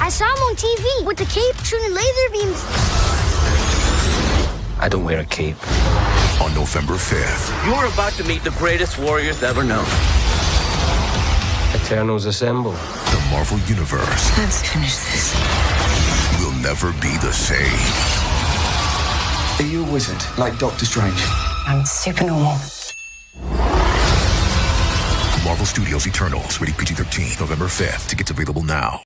I saw him on TV with the cape shooting laser beams. I don't wear a cape. On November 5th, You're about to meet the greatest warriors ever known. Eternals assemble. the Marvel Universe Let's finish this. will never be the same. Are you a wizard, like Doctor Strange? I'm super normal. Marvel Studios Eternals, rated PG 13, November 5th. Tickets available now.